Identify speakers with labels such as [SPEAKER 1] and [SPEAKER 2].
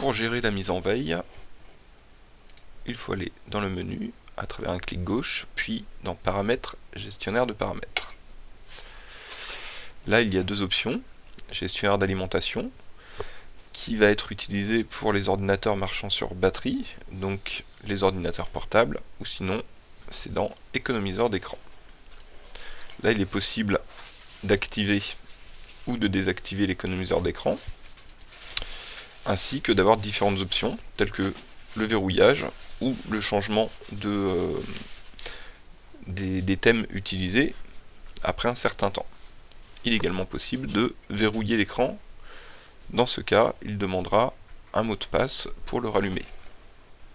[SPEAKER 1] pour gérer la mise en veille, il faut aller dans le menu à travers un clic gauche, puis dans paramètres, gestionnaire de paramètres. Là, il y a deux options, gestionnaire d'alimentation, qui va être utilisé pour les ordinateurs marchant sur batterie, donc les ordinateurs portables, ou sinon c'est dans économiseur d'écran. Là, il est possible d'activer ou de désactiver l'économiseur d'écran, ainsi que d'avoir différentes options, telles que le verrouillage ou le changement euh, des, thèmes utilisés après un certain temps. Il est également possible de verrouiller l'écran. Dans ce cas, il demandera un mot de passe pour le rallumer.